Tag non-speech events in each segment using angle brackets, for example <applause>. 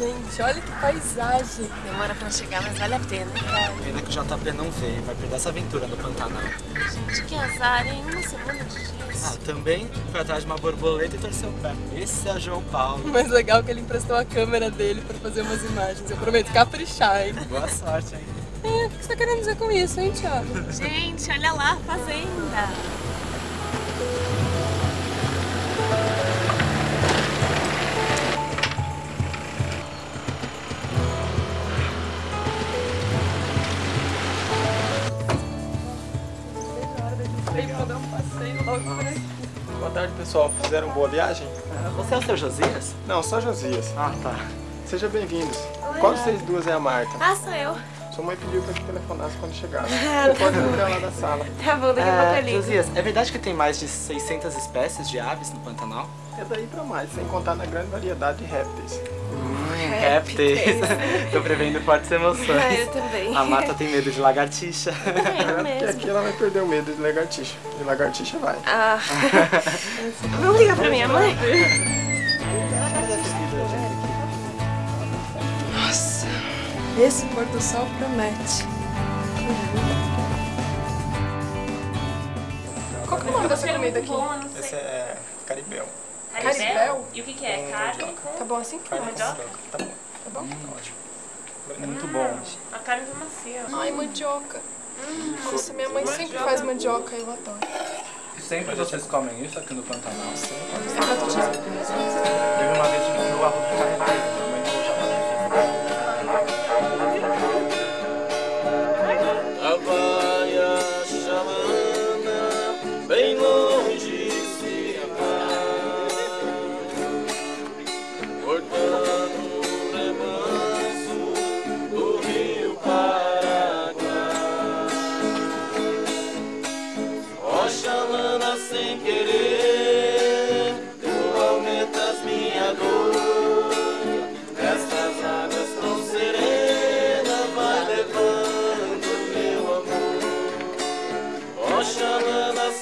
Gente, olha que paisagem. Demora pra chegar, mas vale a pena, cara. Pena que o JP não veio, vai perder essa aventura no Pantanal. Gente, que azar, hein? Uma semana de dias. Ah, também foi atrás de uma borboleta e torceu o pé. Esse é o João Paulo. O mais legal é que ele emprestou a câmera dele pra fazer umas imagens. Eu prometo caprichar, hein? Boa sorte, hein? É, o que você tá querendo dizer com isso, hein, Thiago? Gente, olha lá a fazenda. Pessoal. Fizeram boa viagem? Você é o seu Josias? Não, só Josias. Ah, tá. Sejam bem-vindos. Qual de vocês duas é a Marta? Ah, sou eu. Sua mãe pediu pra que telefonasse quando chegar. Você pode ligar lá da sala. Tá bom, daqui a pouco eu É, ligo. Josias, é verdade que tem mais de 600 espécies de aves no Pantanal? É daí pra mais, sem contar na grande variedade de répteis. Hum, répteis. Tô prevendo fortes emoções. Ah, eu também. A Marta tem medo de lagartixa. É É, <laughs> mesmo. aqui ela vai perder o medo de lagartixa. De lagartixa vai. Ah. Vamos ligar pra minha mãe? Nossa, esse pôr do sol promete. Qual que é o nome dessa comida aqui? Esse é caribel. Caribel? E o que, que é? Carne com... Tá bom assim? Carne com Mandioca? mandioca. Tá bom. Tá bom? Ótimo. Muito bom. A carne tá macia. Ai, mandioca. Nossa, minha mãe sempre faz mandioca, eu adoro. Sempre vocês comem isso aqui no Pantanal? Disso? Teve uma vez que comeu arroz de carreteiro,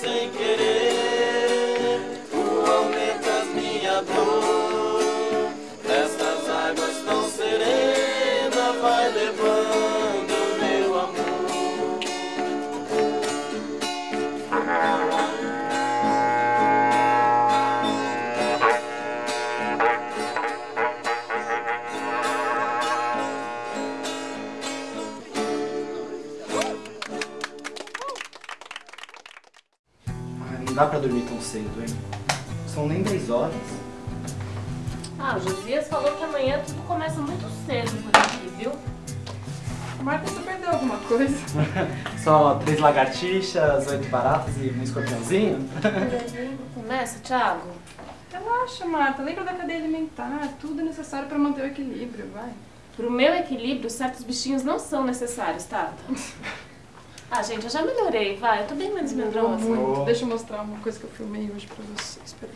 sinking. Dá pra dormir tão cedo, hein? São nem 10 horas. Ah, o Josias falou que amanhã tudo começa muito cedo por aqui, viu? Marta, você perdeu alguma coisa? <laughs> Só três lagartixas, oito baratas e um escorpiãozinho? Começa, Thiago. Relaxa, Marta. Lembra da cadeia alimentar. Tudo é necessário pra manter o equilíbrio, vai. Pro meu equilíbrio, certos bichinhos não são necessários, Tata. <laughs> Ah, gente, eu já melhorei, vai. Eu tô bem menos medrosa. muito. Deixa eu mostrar uma coisa que eu filmei hoje pra vocês. Peraí.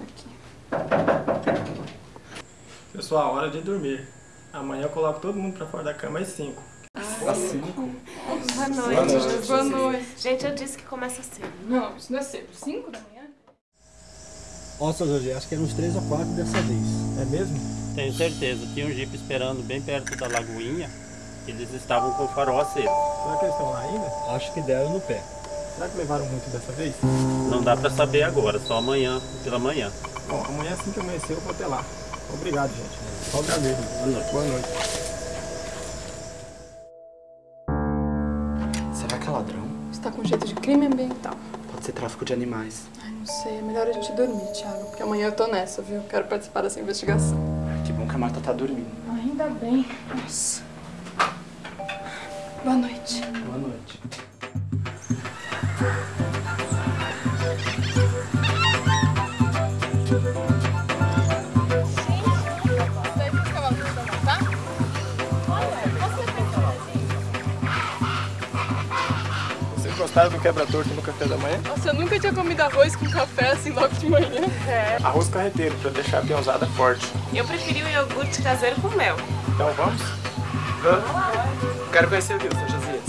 Aqui. Pessoal, hora de dormir. Amanhã eu coloco todo mundo pra fora da cama às 5. Às cinco? Boa noite. Boa noite. Boa noite. Gente, eu disse que começa cedo. Não, isso não é cedo. 5 da manhã? Seu José, acho que eram uns três ou quatro dessa vez. É mesmo? Tenho certeza. Tinha um jipe esperando bem perto da lagoinha. Eles estavam com o farol aceso. Será que eles estão lá ainda? Acho que deram no pé. Será que levaram muito dessa vez? Não dá pra saber agora, só amanhã, pela manhã. Bom, amanhã assim que amanhecer eu vou até lá. Obrigado, gente. Só agradeço. Boa noite. Boa noite. Será que é ladrão? Você tá com jeito de crime ambiental. Pode ser tráfico de animais. Ai, não sei. É melhor a gente dormir, Thiago. Porque amanhã eu tô nessa, viu? Quero participar dessa investigação. Que bom que a Marta tá dormindo. Ainda bem. Nossa. Boa noite. Boa noite. Vocês gostaram do quebra-torto no café da manhã? Nossa, eu nunca tinha comido arroz com café assim logo de manhã. É. Arroz carreteiro, pra deixar a peãozada forte. Eu preferi o iogurte caseiro com mel. Então vamos? Vamos? Quero conhecer o Rio, seu Josias.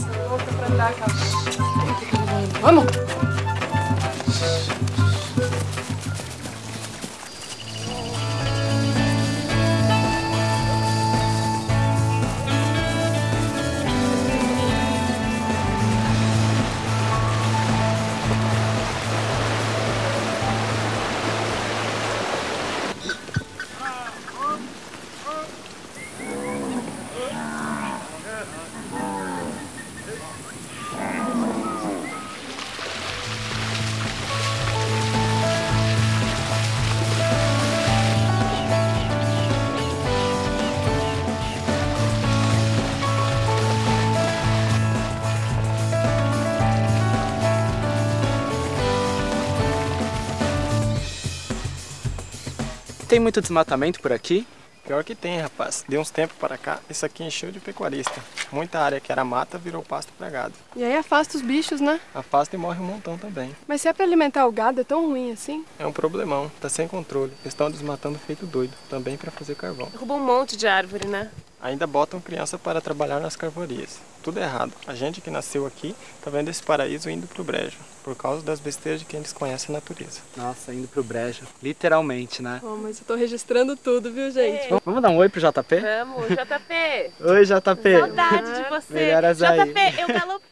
Vamos! Tem muito desmatamento por aqui? Pior que tem, rapaz. De uns tempos para cá, isso aqui encheu de pecuarista. Muita área que era mata virou pasto para gado. E aí afasta os bichos, né? Afasta e morre um montão também. Mas se é pra alimentar o gado, é tão ruim assim? É um problemão, tá sem controle. Eles estão desmatando feito doido, também para fazer carvão. Derruba um monte de árvore, né? Ainda botam criança para trabalhar nas carvorias. Tudo errado. A gente que nasceu aqui tá vendo esse paraíso indo pro brejo, por causa das besteiras de quem desconhece a natureza. Nossa, indo pro brejo. Literalmente, né? Oh, mas eu tô registrando tudo, viu, gente? Vamos- Vamos dar um oi pro JP? Vamos, JP. Oi, JP. Saudade de você. Melhoras aí. JP, eu galopei.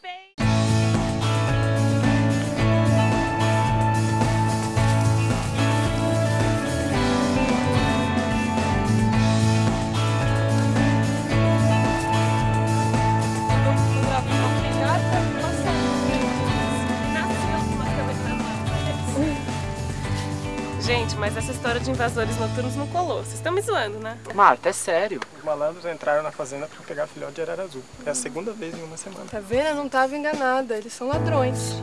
De invasores noturnos não colou. Vocês estão me zoando, né? Marta, é sério. Os malandros entraram na fazenda para pegar filhote de arara azul. É a segunda vez em uma semana. Tá vendo? Eu não tava enganada. Eles são ladrões.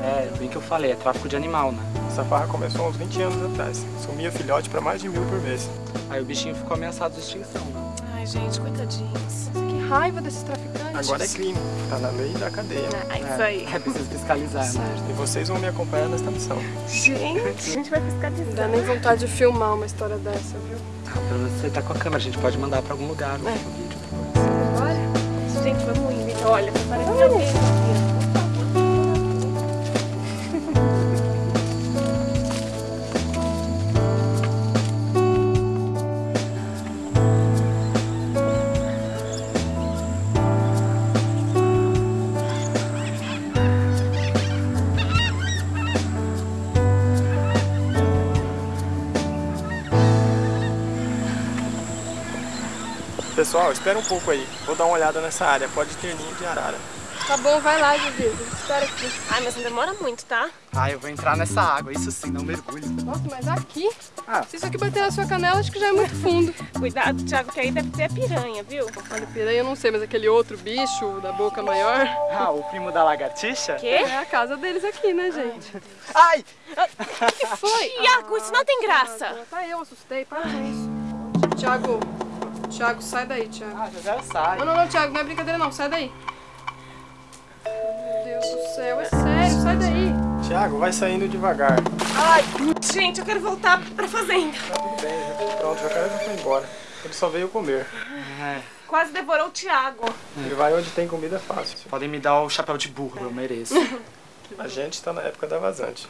É, bem que eu falei, é tráfico de animal, né? Essa farra começou há uns 20 anos atrás. Sumia filhote para mais de mil por mês. Aí o bichinho ficou ameaçado de extinção, né? Ai, gente, coitadinhos. Raiva desses traficantes. Agora é crime. Tá na lei da cadeia. Ah, isso aí. É preciso fiscalizar, né? E vocês vão me acompanhar nesta missão. Gente, a gente vai Não fiscalizar. dá nem vontade de filmar uma história dessa, viu? Ah, pelo menos você tá com a câmera, a gente pode mandar pra algum lugar o vídeo. Bora? Gente, vamos indo. Olha, parece que alguém Pessoal, espera um pouco aí. Vou dar uma olhada nessa área. Pode ter ninho de arara. Tá bom, vai lá, Vivi. Espera aqui. Ai, mas não demora muito, tá? Ah, eu vou entrar nessa água, isso sim, não mergulho. Nossa, mas aqui? Ah. Se isso aqui bater na sua canela, acho que já é muito fundo. <laughs> Cuidado, Thiago, que aí deve ter a piranha, viu? Olha, piranha eu não sei, mas aquele outro bicho da boca maior Ah, o primo da lagartixa? Quê? é a casa deles aqui, né, gente? Ai! O que foi? Tiago, isso não tem graça. Tá, eu assustei, para com isso. Tiago, Tiago, sai daí, Tiago. Ah, já já sai. Não, não, não, Tiago, não é brincadeira não, sai daí. Meu Deus do céu, é sério, sai daí. Tiago, vai saindo devagar. Ai, gente, eu quero voltar pra fazenda. Tá tudo bem, já foi pronto. O jacaré já foi embora. Ele só veio comer. É, Quase devorou o Tiago. Ele vai onde tem comida fácil. podem me dar o chapéu de burro, eu mereço. A gente está na época da vazante.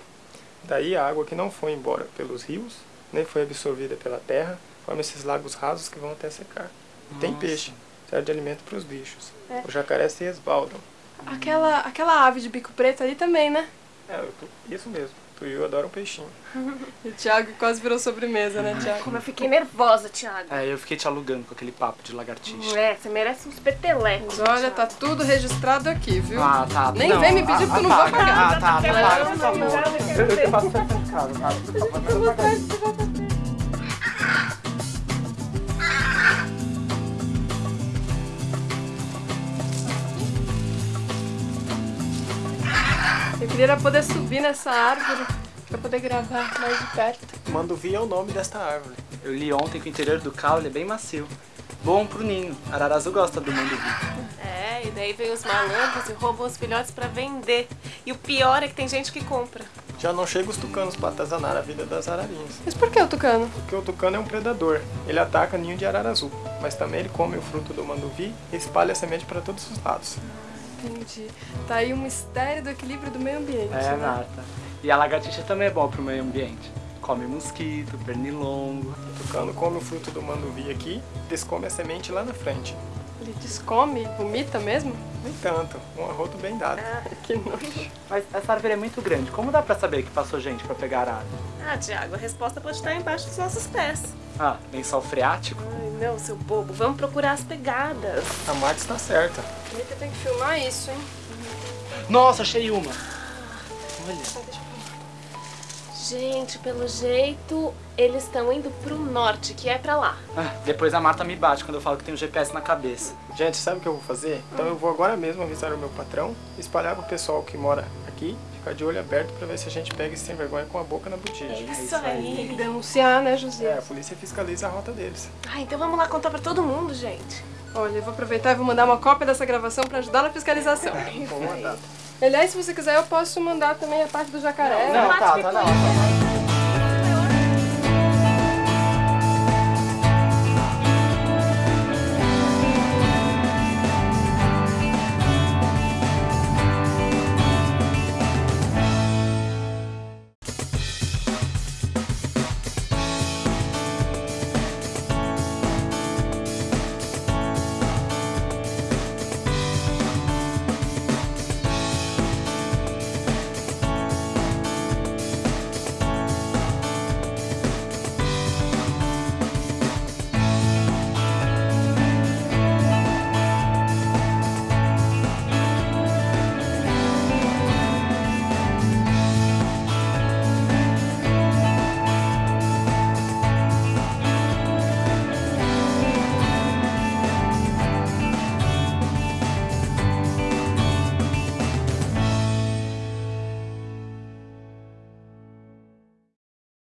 Daí a água que não foi embora pelos rios, nem foi absorvida pela terra, forma esses lagos rasos que vão até secar. E tem peixe, serve de alimento para os bichos. É. Os jacarés se esbaldam. Aquela, aquela ave de bico preto ali também, né? É, eu tô- isso mesmo. Tu e eu adoram peixinho. E <laughs> o Thiago quase virou sobremesa, né, Thiago? Como eu fiquei nervosa, Tiago. É, eu fiquei te alugando com aquele papo de lagartixa. É, você merece uns petelecos. Mas olha, tá tudo registrado aqui, viu? Ah, tá. Nem não, vem me pedir ah, porque eu não vou pagar. Ah, tá, apaga, por favor. não, Eu, eu faço em casa, tá? Por favor, queria era poder subir nessa árvore pra poder gravar mais de perto. Manduvi é o nome desta árvore. Eu li ontem que o interior do caule é bem macio. Bom pro ninho. Ararazu gosta do manduvi. É, e daí vem os malandros e roubam os filhotes pra vender. E o pior é que tem gente que compra. Já não chega os tucanos para atazanar a vida das ararinhas. Mas por que o tucano? Porque o tucano é um predador. Ele ataca ninho de arara azul, mas também ele come o fruto do manduvi e espalha a semente para todos os lados. Entendi. Tá aí o mistério do equilíbrio do meio ambiente. É, né? Marta. E a lagartixa também é boa pro meio ambiente. Come mosquito, pernilongo. O tucano come o fruto do manduvi aqui, descome a semente lá na frente. Ele descome, vomita mesmo? Nem tanto, um arroto bem dado. <laughs> Que nojo. Mas essa árvore é muito grande. Como dá pra saber que passou gente pra pegar arara? Ah, Tiago, a resposta pode estar embaixo dos nossos pés. Ah, lençol freático? Ai, não, seu bobo. Vamos procurar as pegadas. A Marta está certa. Eita, tem que filmar isso, hein? Nossa, achei uma. Olha. Gente, pelo jeito, eles estão indo pro norte, que é pra lá. Ah, depois a Marta me bate quando eu falo que tem um GPS na cabeça. Gente, sabe o que eu vou fazer? Então eu vou agora mesmo avisar o meu patrão, espalhar pro pessoal que mora aqui ficar de olho aberto pra ver se a gente pega esse sem vergonha com a boca na botija. É isso Tem que aí. denunciar, né, É, a polícia fiscaliza a rota deles. Ah, então vamos lá contar pra todo mundo, gente. Olha, eu vou aproveitar e vou mandar uma cópia dessa gravação pra ajudar na fiscalização. <laughs> Vou mandar. Aliás, se você quiser, eu posso mandar também a parte do jacaré. Não, tá, tá, não.